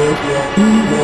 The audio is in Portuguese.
Utopia.